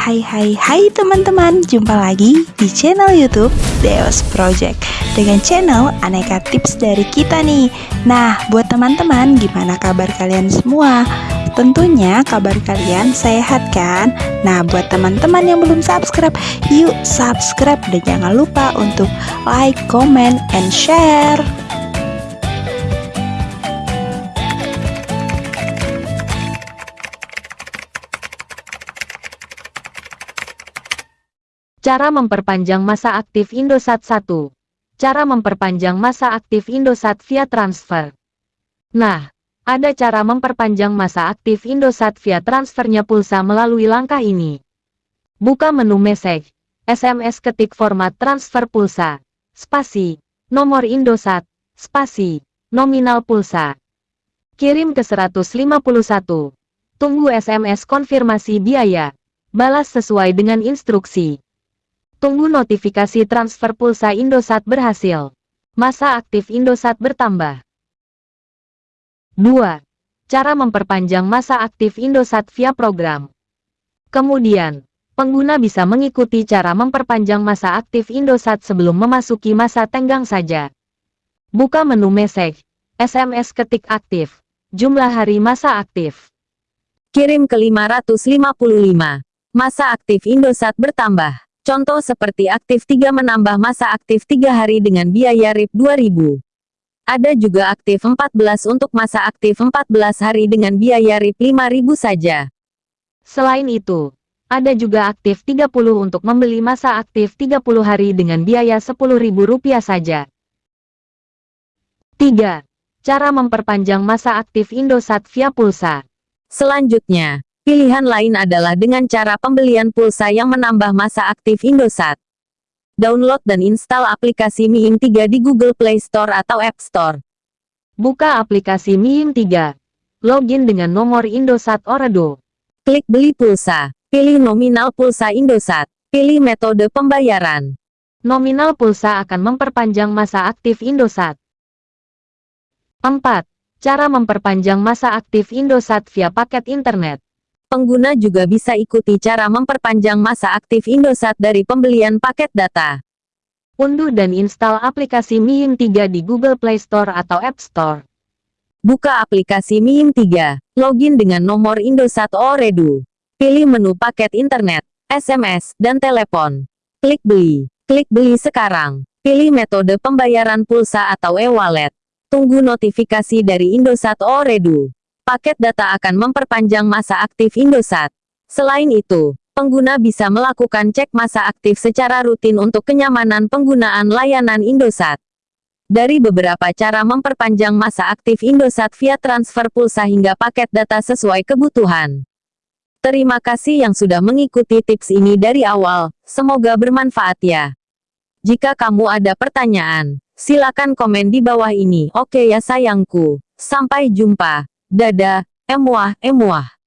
Hai hai hai teman-teman, jumpa lagi di channel YouTube Deos Project dengan channel aneka tips dari kita nih. Nah, buat teman-teman, gimana kabar kalian semua? Tentunya kabar kalian sehat kan? Nah, buat teman-teman yang belum subscribe, yuk subscribe dan jangan lupa untuk like, comment, and share. Cara memperpanjang masa aktif Indosat 1. Cara memperpanjang masa aktif Indosat via transfer. Nah, ada cara memperpanjang masa aktif Indosat via transfernya pulsa melalui langkah ini. Buka menu message, SMS ketik format transfer pulsa, spasi, nomor Indosat, spasi, nominal pulsa. Kirim ke 151. Tunggu SMS konfirmasi biaya. Balas sesuai dengan instruksi. Tunggu notifikasi transfer pulsa Indosat berhasil. Masa aktif Indosat bertambah. 2. Cara memperpanjang masa aktif Indosat via program. Kemudian, pengguna bisa mengikuti cara memperpanjang masa aktif Indosat sebelum memasuki masa tenggang saja. Buka menu message, SMS ketik aktif, jumlah hari masa aktif. Kirim ke 555. Masa aktif Indosat bertambah. Contoh seperti aktif 3 menambah masa aktif 3 hari dengan biaya RIP 2000. Ada juga aktif 14 untuk masa aktif 14 hari dengan biaya RIP 5000 saja. Selain itu, ada juga aktif 30 untuk membeli masa aktif 30 hari dengan biaya Rp10.000 saja. 3. Cara memperpanjang masa aktif Indosat via pulsa. Selanjutnya, Pilihan lain adalah dengan cara pembelian pulsa yang menambah masa aktif Indosat. Download dan install aplikasi Miim 3 di Google Play Store atau App Store. Buka aplikasi Miim 3. Login dengan nomor Indosat Orado. Klik beli pulsa. Pilih nominal pulsa Indosat. Pilih metode pembayaran. Nominal pulsa akan memperpanjang masa aktif Indosat. 4. Cara memperpanjang masa aktif Indosat via paket internet. Pengguna juga bisa ikuti cara memperpanjang masa aktif Indosat dari pembelian paket data. Unduh dan install aplikasi Miim 3 di Google Play Store atau App Store. Buka aplikasi Miim 3, login dengan nomor Indosat Oredu. Pilih menu paket internet, SMS, dan telepon. Klik beli. Klik beli sekarang. Pilih metode pembayaran pulsa atau e-wallet. Tunggu notifikasi dari Indosat Oredu paket data akan memperpanjang masa aktif Indosat. Selain itu, pengguna bisa melakukan cek masa aktif secara rutin untuk kenyamanan penggunaan layanan Indosat. Dari beberapa cara memperpanjang masa aktif Indosat via transfer pulsa hingga paket data sesuai kebutuhan. Terima kasih yang sudah mengikuti tips ini dari awal, semoga bermanfaat ya. Jika kamu ada pertanyaan, silakan komen di bawah ini. Oke ya sayangku, sampai jumpa. Dadah, emuah, emuah.